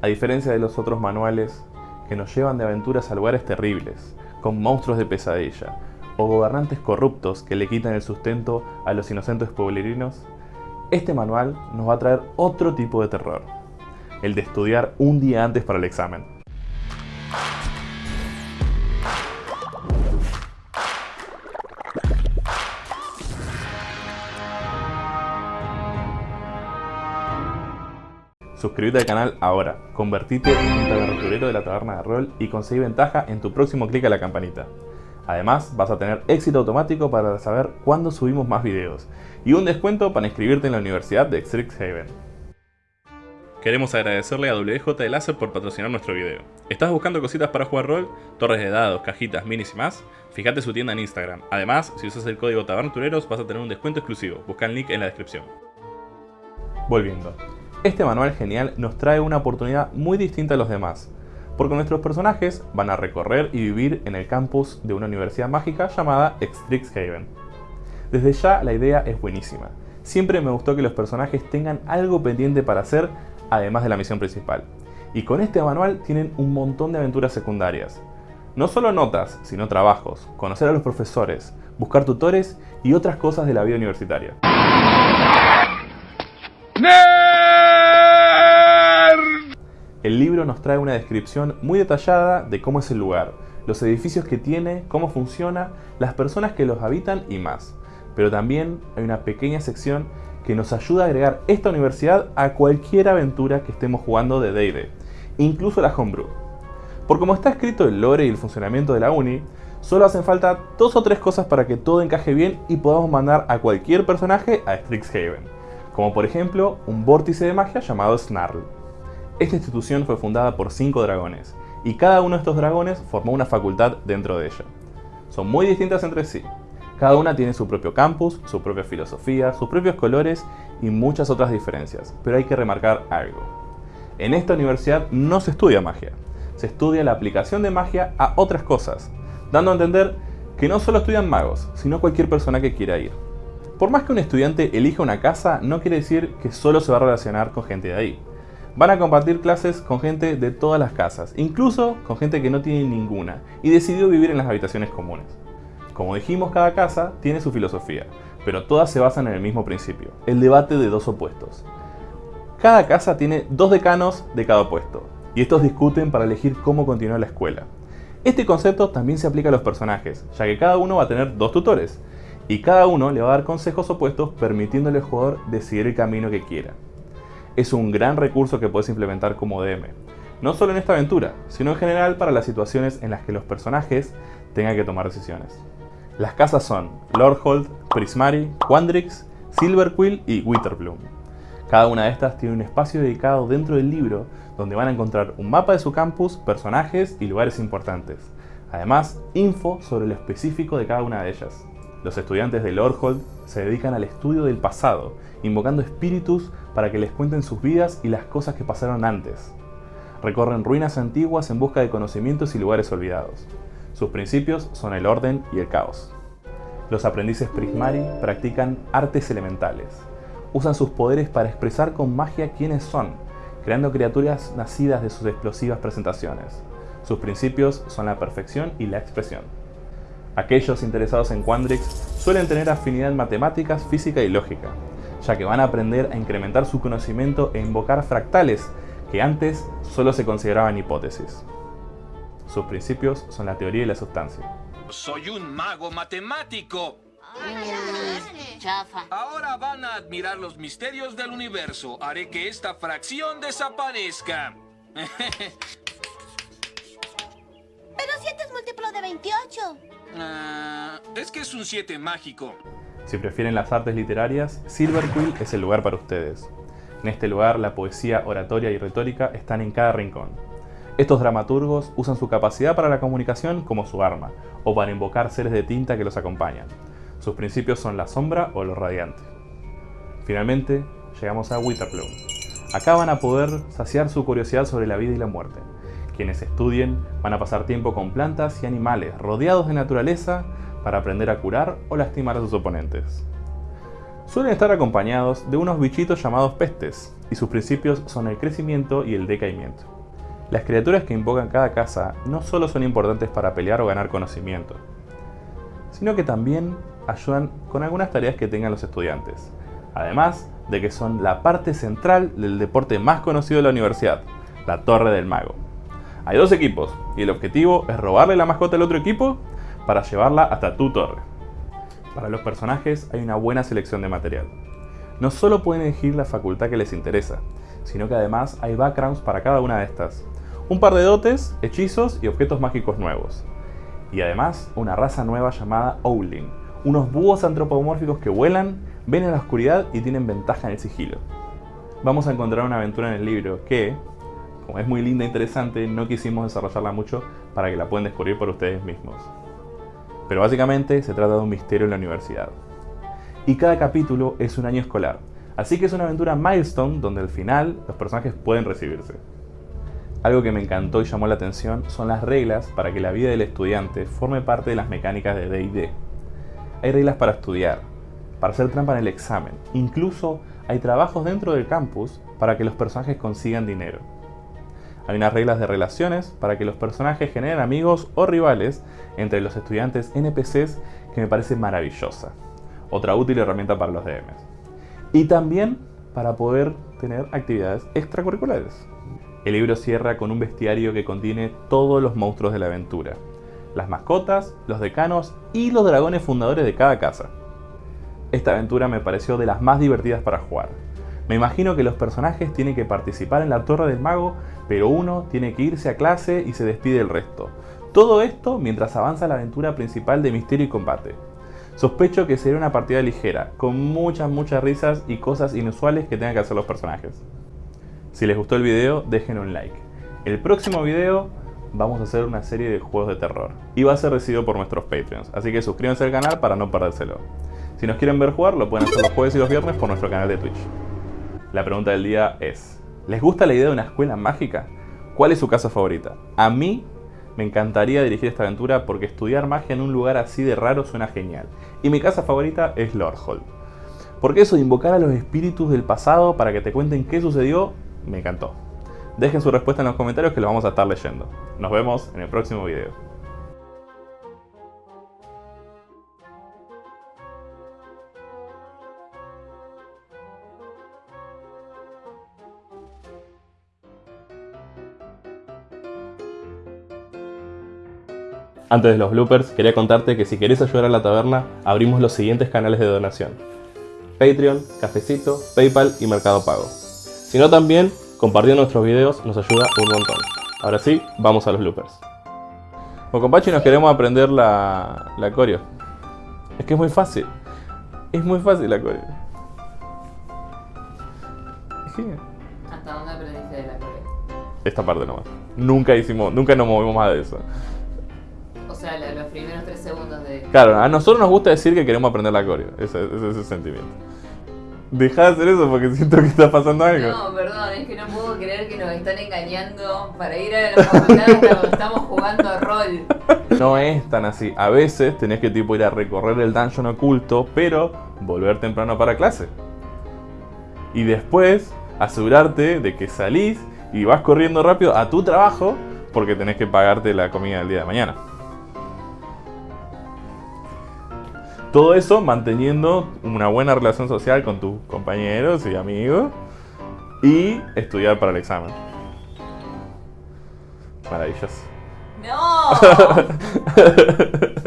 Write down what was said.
A diferencia de los otros manuales que nos llevan de aventuras a lugares terribles, con monstruos de pesadilla, o gobernantes corruptos que le quitan el sustento a los inocentes pueblerinos, este manual nos va a traer otro tipo de terror, el de estudiar un día antes para el examen. Suscríbete al canal ahora, convertite en un tabernaturero de la taberna de rol y conseguí ventaja en tu próximo clic a la campanita. Además, vas a tener éxito automático para saber cuándo subimos más videos y un descuento para inscribirte en la Universidad de Strixhaven. Queremos agradecerle a WJ de Láser por patrocinar nuestro video. ¿Estás buscando cositas para jugar rol? Torres de dados, cajitas, minis y más? Fíjate su tienda en Instagram. Además, si usas el código TABERNATUREROS vas a tener un descuento exclusivo. Busca el link en la descripción. Volviendo. Este manual genial nos trae una oportunidad muy distinta a los demás, porque nuestros personajes van a recorrer y vivir en el campus de una universidad mágica llamada Strixhaven. Desde ya la idea es buenísima. Siempre me gustó que los personajes tengan algo pendiente para hacer, además de la misión principal. Y con este manual tienen un montón de aventuras secundarias. No solo notas, sino trabajos, conocer a los profesores, buscar tutores y otras cosas de la vida universitaria. El libro nos trae una descripción muy detallada de cómo es el lugar, los edificios que tiene, cómo funciona, las personas que los habitan y más. Pero también hay una pequeña sección que nos ayuda a agregar esta universidad a cualquier aventura que estemos jugando de D&D, incluso la homebrew. Por como está escrito el lore y el funcionamiento de la uni, solo hacen falta dos o tres cosas para que todo encaje bien y podamos mandar a cualquier personaje a Strixhaven, como por ejemplo un vórtice de magia llamado Snarl. Esta institución fue fundada por cinco dragones, y cada uno de estos dragones formó una facultad dentro de ella. Son muy distintas entre sí. Cada una tiene su propio campus, su propia filosofía, sus propios colores y muchas otras diferencias, pero hay que remarcar algo. En esta universidad no se estudia magia, se estudia la aplicación de magia a otras cosas, dando a entender que no solo estudian magos, sino cualquier persona que quiera ir. Por más que un estudiante elija una casa, no quiere decir que solo se va a relacionar con gente de ahí. Van a compartir clases con gente de todas las casas, incluso con gente que no tiene ninguna, y decidió vivir en las habitaciones comunes. Como dijimos, cada casa tiene su filosofía, pero todas se basan en el mismo principio, el debate de dos opuestos. Cada casa tiene dos decanos de cada opuesto, y estos discuten para elegir cómo continuar la escuela. Este concepto también se aplica a los personajes, ya que cada uno va a tener dos tutores, y cada uno le va a dar consejos opuestos permitiéndole al jugador decidir el camino que quiera es un gran recurso que puedes implementar como DM. No solo en esta aventura, sino en general para las situaciones en las que los personajes tengan que tomar decisiones. Las casas son Lordhold, Prismari, Quandrix, Silverquill y Witterbloom. Cada una de estas tiene un espacio dedicado dentro del libro donde van a encontrar un mapa de su campus, personajes y lugares importantes. Además, info sobre lo específico de cada una de ellas. Los estudiantes de Lordhold se dedican al estudio del pasado, invocando espíritus para que les cuenten sus vidas y las cosas que pasaron antes. Recorren ruinas antiguas en busca de conocimientos y lugares olvidados. Sus principios son el orden y el caos. Los aprendices Prismari practican artes elementales. Usan sus poderes para expresar con magia quiénes son, creando criaturas nacidas de sus explosivas presentaciones. Sus principios son la perfección y la expresión. Aquellos interesados en Quandrix suelen tener afinidad en matemáticas, física y lógica, ya que van a aprender a incrementar su conocimiento e invocar fractales que antes solo se consideraban hipótesis. Sus principios son la teoría y la sustancia. ¡Soy un mago matemático! Ahora van a admirar los misterios del universo. Haré que esta fracción desaparezca. Pero siete es múltiplo de 28. Ah, es que es un 7 mágico. Si prefieren las artes literarias, Silverquill es el lugar para ustedes. En este lugar la poesía, oratoria y retórica están en cada rincón. Estos dramaturgos usan su capacidad para la comunicación como su arma, o para invocar seres de tinta que los acompañan. Sus principios son la sombra o lo radiante. Finalmente, llegamos a Witherplume. Acá van a poder saciar su curiosidad sobre la vida y la muerte. Quienes estudien van a pasar tiempo con plantas y animales rodeados de naturaleza para aprender a curar o lastimar a sus oponentes. Suelen estar acompañados de unos bichitos llamados pestes, y sus principios son el crecimiento y el decaimiento. Las criaturas que invocan cada casa no solo son importantes para pelear o ganar conocimiento, sino que también ayudan con algunas tareas que tengan los estudiantes, además de que son la parte central del deporte más conocido de la universidad, la Torre del Mago. Hay dos equipos y el objetivo es robarle la mascota al otro equipo para llevarla hasta tu torre. Para los personajes hay una buena selección de material. No solo pueden elegir la facultad que les interesa, sino que además hay backgrounds para cada una de estas. Un par de dotes, hechizos y objetos mágicos nuevos. Y además una raza nueva llamada Owling, unos búhos antropomórficos que vuelan, ven en la oscuridad y tienen ventaja en el sigilo. Vamos a encontrar una aventura en el libro que, como es muy linda e interesante, no quisimos desarrollarla mucho para que la puedan descubrir por ustedes mismos. Pero básicamente se trata de un misterio en la universidad. Y cada capítulo es un año escolar, así que es una aventura milestone donde al final los personajes pueden recibirse. Algo que me encantó y llamó la atención son las reglas para que la vida del estudiante forme parte de las mecánicas de D&D. Hay reglas para estudiar, para hacer trampa en el examen, incluso hay trabajos dentro del campus para que los personajes consigan dinero. Hay unas reglas de relaciones para que los personajes generen amigos o rivales entre los estudiantes NPCs que me parece maravillosa. Otra útil herramienta para los DMs. Y también para poder tener actividades extracurriculares. El libro cierra con un bestiario que contiene todos los monstruos de la aventura. Las mascotas, los decanos y los dragones fundadores de cada casa. Esta aventura me pareció de las más divertidas para jugar. Me imagino que los personajes tienen que participar en la Torre del Mago, pero uno tiene que irse a clase y se despide el resto. Todo esto mientras avanza la aventura principal de Misterio y Combate. Sospecho que será una partida ligera, con muchas muchas risas y cosas inusuales que tengan que hacer los personajes. Si les gustó el video, dejen un like. El próximo video vamos a hacer una serie de juegos de terror y va a ser recibido por nuestros Patreons, así que suscríbanse al canal para no perdérselo. Si nos quieren ver jugar, lo pueden hacer los jueves y los viernes por nuestro canal de Twitch. La pregunta del día es, ¿les gusta la idea de una escuela mágica? ¿Cuál es su casa favorita? A mí me encantaría dirigir esta aventura porque estudiar magia en un lugar así de raro suena genial. Y mi casa favorita es Lordhold. Porque eso de invocar a los espíritus del pasado para que te cuenten qué sucedió, me encantó. Dejen su respuesta en los comentarios que lo vamos a estar leyendo. Nos vemos en el próximo video. Antes de los bloopers, quería contarte que si querés ayudar a la taberna, abrimos los siguientes canales de donación. Patreon, Cafecito, Paypal y Mercado Pago. Si no también, compartiendo nuestros videos nos ayuda un montón. Ahora sí, vamos a los bloopers. Con Compachi nos queremos aprender la, la coreo. Es que es muy fácil. Es muy fácil la coreo. ¿Hasta dónde aprendiste de la coreo? Esta parte nomás. Nunca hicimos, nunca nos movimos más de eso. Claro, a nosotros nos gusta decir que queremos aprender la coreo. Ese es ese sentimiento. Deja de hacer eso porque siento que está pasando algo. No, perdón, es que no puedo creer que nos están engañando para ir a la facultad cuando estamos jugando a rol. No es tan así. A veces tenés que tipo ir a recorrer el dungeon oculto, pero volver temprano para clase. Y después asegurarte de que salís y vas corriendo rápido a tu trabajo porque tenés que pagarte la comida del día de mañana. Todo eso manteniendo una buena relación social con tus compañeros y amigos y estudiar para el examen. Maravilloso. ¡No!